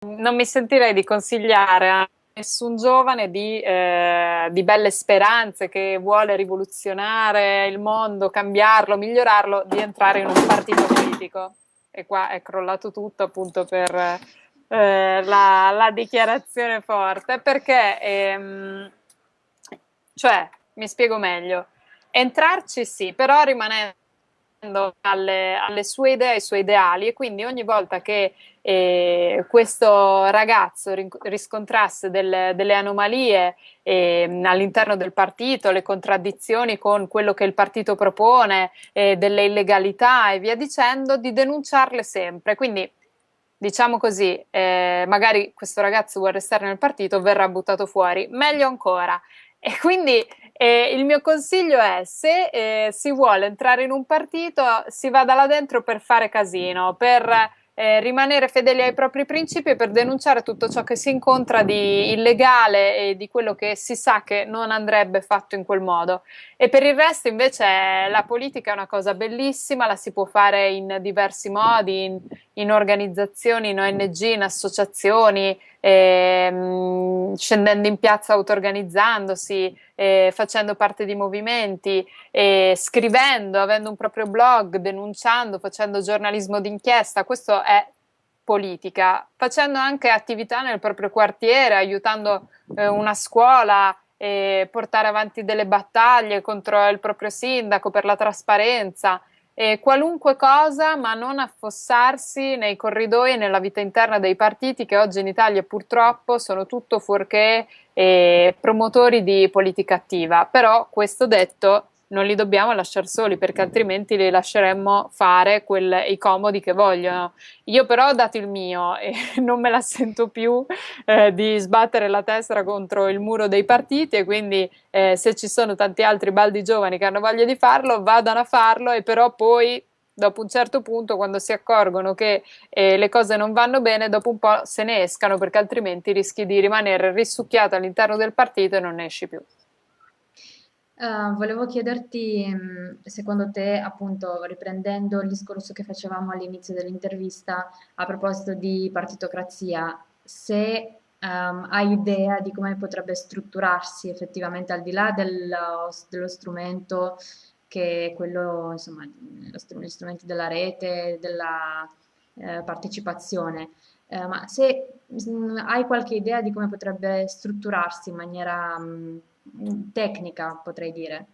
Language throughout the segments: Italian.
non mi sentirei di consigliare a nessun giovane di, eh, di, belle speranze che vuole rivoluzionare il mondo, cambiarlo, migliorarlo, di entrare in un partito politico. E qua è crollato tutto appunto per eh, la, la, dichiarazione forte, perché, ehm, cioè, mi spiego meglio, entrarci sì, però rimanendo alle, alle, sue idee, ai suoi ideali e quindi ogni volta che eh, questo ragazzo riscontrasse delle, delle anomalie eh, all'interno del partito, le contraddizioni con quello che il partito propone, eh, delle illegalità e via dicendo, di denunciarle sempre. Quindi diciamo così, eh, magari questo ragazzo vuole restare nel partito, verrà buttato fuori, meglio ancora. E quindi eh, il mio consiglio è, se eh, si vuole entrare in un partito, si vada là dentro per fare casino, per eh, rimanere fedeli ai propri principi per denunciare tutto ciò che si incontra di illegale e di quello che si sa che non andrebbe fatto in quel modo. E per il resto invece la politica è una cosa bellissima, la si può fare in diversi modi, in, in organizzazioni, in ONG, in associazioni, ehm, scendendo in piazza auto-organizzandosi, eh, facendo parte di movimenti, eh, scrivendo, avendo un proprio blog, denunciando, facendo giornalismo d'inchiesta, questo è politica, facendo anche attività nel proprio quartiere, aiutando eh, una scuola, e portare avanti delle battaglie contro il proprio sindaco per la trasparenza, eh, qualunque cosa, ma non affossarsi nei corridoi e nella vita interna dei partiti che oggi in Italia purtroppo sono tutto fuorché eh, promotori di politica attiva. Però questo detto non li dobbiamo lasciare soli perché altrimenti li lasceremmo fare quel, i comodi che vogliono. Io però ho dato il mio e non me la sento più eh, di sbattere la testa contro il muro dei partiti e quindi eh, se ci sono tanti altri baldi giovani che hanno voglia di farlo, vadano a farlo e però poi dopo un certo punto quando si accorgono che eh, le cose non vanno bene dopo un po' se ne escano perché altrimenti rischi di rimanere risucchiato all'interno del partito e non ne esci più. Uh, volevo chiederti, mh, secondo te, appunto, riprendendo il discorso che facevamo all'inizio dell'intervista a proposito di partitocrazia, se um, hai idea di come potrebbe strutturarsi effettivamente al di là dello, dello strumento che è quello, insomma, gli strumenti della rete, della eh, partecipazione, eh, ma se mh, hai qualche idea di come potrebbe strutturarsi in maniera... Mh, tecnica, potrei dire.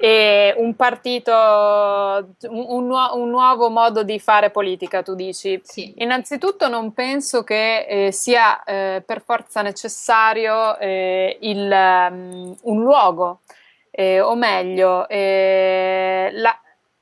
E un partito, un, nuo un, nuovo modo di fare politica, tu dici? Sì. Innanzitutto non penso che eh, sia eh, per forza necessario eh, il, um, un luogo, eh, o meglio, eh, la,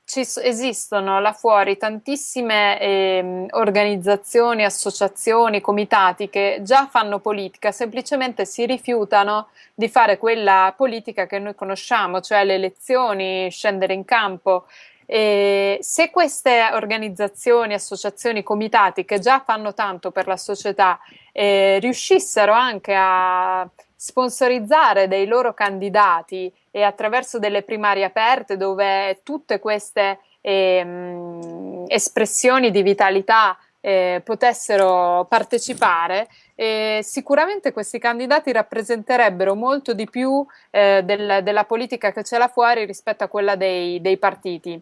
ci esistono là fuori tantissime eh, organizzazioni, associazioni, comitati che già fanno politica, semplicemente si rifiutano di fare quella politica che noi conosciamo, cioè le elezioni, scendere in campo. E se queste organizzazioni, associazioni, comitati che già fanno tanto per la società eh, riuscissero anche a sponsorizzare dei loro candidati e attraverso delle primarie aperte dove tutte queste ehm, espressioni di vitalità eh, potessero partecipare, eh, sicuramente questi candidati rappresenterebbero molto di più eh, del, della politica che c'è là fuori rispetto a quella dei, dei partiti.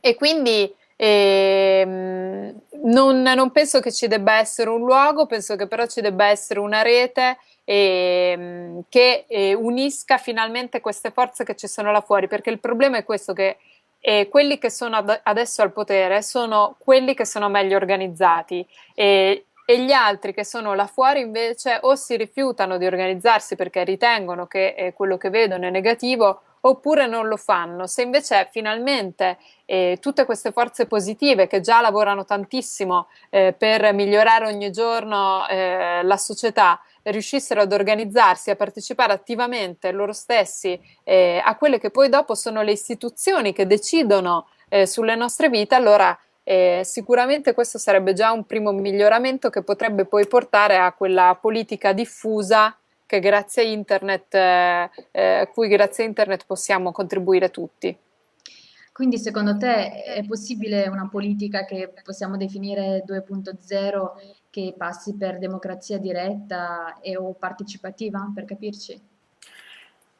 E quindi ehm, non, non, penso che ci debba essere un luogo, penso che però ci debba essere una rete eh, che eh, unisca finalmente queste forze che ci sono là fuori, perché il problema è questo che eh, quelli che sono ad adesso al potere sono quelli che sono meglio organizzati e, e gli altri che sono là fuori invece o si rifiutano di organizzarsi perché ritengono che eh, quello che vedono è negativo oppure non lo fanno. Se invece finalmente eh, tutte queste forze positive che già lavorano tantissimo eh, per migliorare ogni giorno eh, la società riuscissero ad organizzarsi, a partecipare attivamente loro stessi eh, a quelle che poi dopo sono le istituzioni che decidono eh, sulle nostre vite, allora eh, sicuramente questo sarebbe già un primo miglioramento che potrebbe poi portare a quella politica diffusa che grazie a internet, eh, eh, cui grazie a internet possiamo contribuire tutti. Quindi secondo te è possibile una politica che possiamo definire 2.0 che passi per democrazia diretta e o partecipativa, per capirci?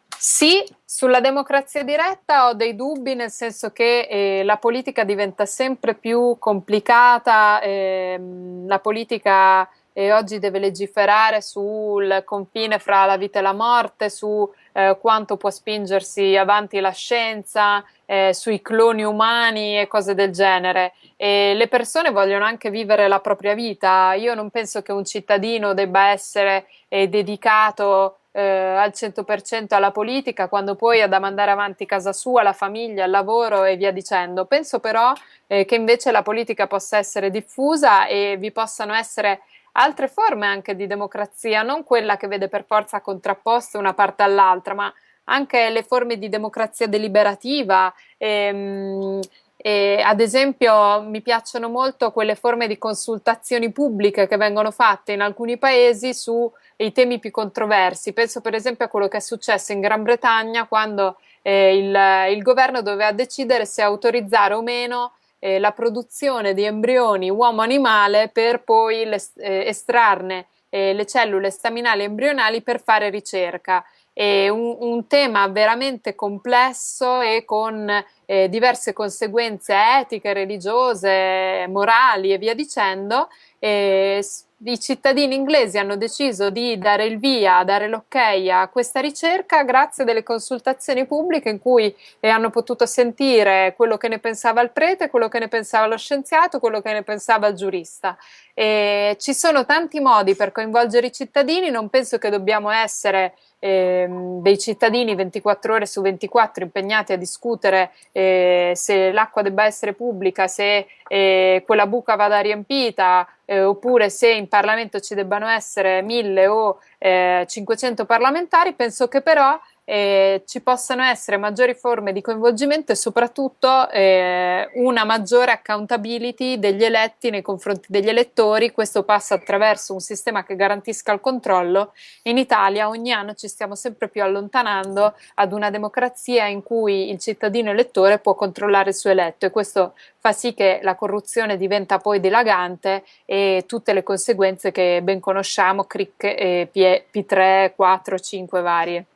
Sì, sulla democrazia diretta ho dei dubbi, nel senso che eh, la politica diventa sempre più complicata, ehm, la politica eh, oggi deve legiferare sul confine fra la vita e la morte, su eh, quanto può spingersi avanti la scienza, eh, sui cloni umani e cose del genere. E le persone vogliono anche vivere la propria vita. Io non penso che un cittadino debba essere eh, dedicato eh, al 100% alla politica, quando poi ha da mandare avanti casa sua, la famiglia, il lavoro e via dicendo. Penso però eh, che invece la politica possa essere diffusa e vi possano essere altre forme anche di democrazia, non quella che vede per forza contrapposte una parte all'altra, ma anche le forme di democrazia deliberativa. Ehm, e, ad esempio mi piacciono molto quelle forme di consultazioni pubbliche che vengono fatte in alcuni paesi sui temi più controversi. Penso per esempio a quello che è successo in Gran Bretagna quando eh, il, il, governo doveva decidere se autorizzare o meno eh, la produzione di embrioni uomo-animale per poi le, eh, estrarne eh, le cellule staminali embrionali per fare ricerca è un, un, tema veramente complesso e con eh, diverse conseguenze etiche, religiose, morali e via dicendo. E i cittadini inglesi hanno deciso di dare il via, dare l'ok a questa ricerca grazie a delle consultazioni pubbliche in cui eh, hanno potuto sentire quello che ne pensava il prete, quello che ne pensava lo scienziato, quello che ne pensava il giurista. E ci sono tanti modi per coinvolgere i cittadini, non penso che dobbiamo essere eh, dei cittadini 24 ore su 24 impegnati a discutere eh, se l'acqua debba essere pubblica, se eh, quella buca vada riempita eh, oppure se in Parlamento ci debbano essere 1000 o 500 eh, parlamentari, penso che però eh, ci possano essere maggiori forme di coinvolgimento e soprattutto eh, una maggiore accountability degli eletti nei confronti degli elettori. Questo passa attraverso un sistema che garantisca il controllo. In Italia ogni anno ci stiamo sempre più allontanando ad una democrazia in cui il cittadino elettore può controllare il suo eletto e questo fa sì che la corruzione diventa poi dilagante e tutte le conseguenze che ben conosciamo, CRIC, e P3, 4, 5 varie.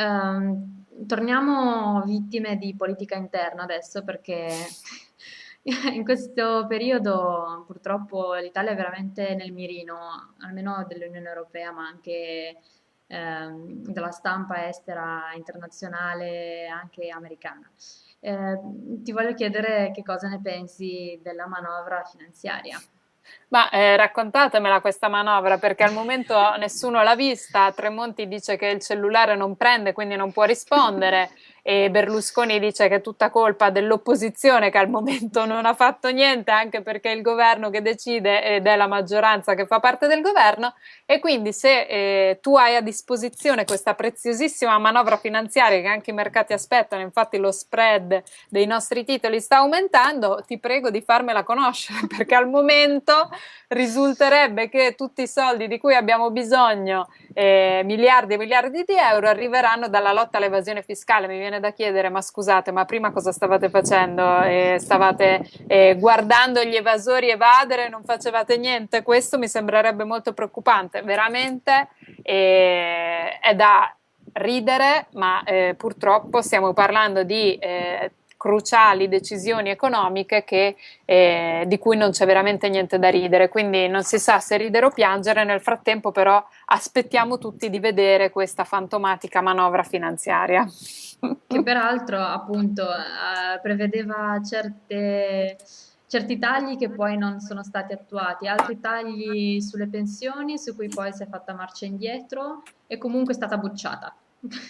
Ehm, torniamo vittime di politica interna adesso perché in questo periodo purtroppo l'Italia è veramente nel mirino, almeno dell'Unione Europea, ma anche ehm, della stampa estera internazionale, anche americana. Eh, ti voglio chiedere che cosa ne pensi della manovra finanziaria. Ma eh, raccontatemela questa manovra perché al momento nessuno l'ha vista, Tremonti dice che il cellulare non prende quindi non può rispondere. E Berlusconi dice che è tutta colpa dell'opposizione che al momento non ha fatto niente anche perché è il governo che decide ed è la maggioranza che fa parte del governo. E quindi se eh, tu hai a disposizione questa preziosissima manovra finanziaria che anche i mercati aspettano, infatti lo spread dei nostri titoli sta aumentando, ti prego di farmela conoscere perché al momento risulterebbe che tutti i soldi di cui abbiamo bisogno, eh, miliardi e miliardi di euro, arriveranno dalla lotta all'evasione fiscale. Mi viene da chiedere, ma scusate, ma prima cosa stavate facendo? Eh, stavate eh, guardando gli evasori evadere, non facevate niente? Questo mi sembrerebbe molto preoccupante. Veramente eh, è da ridere, ma eh, purtroppo stiamo parlando di eh, cruciali decisioni economiche che, eh, di cui non c'è veramente niente da ridere, quindi non si sa se ridere o piangere, nel frattempo però aspettiamo tutti di vedere questa fantomatica manovra finanziaria. Che peraltro appunto eh, prevedeva certe certi tagli che poi non sono stati attuati, altri tagli sulle pensioni su cui poi si è fatta marcia indietro e comunque è stata bocciata.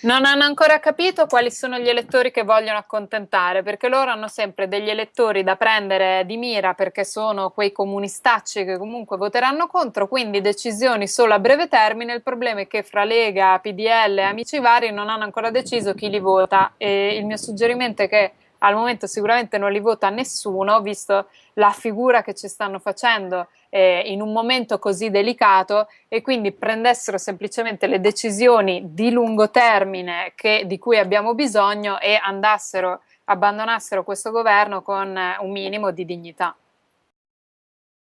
Non hanno ancora capito quali sono gli elettori che vogliono accontentare, perché loro hanno sempre degli elettori da prendere di mira perché sono quei comunistacci che comunque voteranno contro, quindi decisioni solo a breve termine. Il problema è che fra Lega, PDL e amici vari non hanno ancora deciso chi li vota e il mio suggerimento è che al momento sicuramente non li vota nessuno, visto la figura che ci stanno facendo eh, in un momento così delicato e quindi prendessero semplicemente le decisioni di lungo termine che, di cui abbiamo bisogno e andassero, abbandonassero questo governo con un minimo di dignità.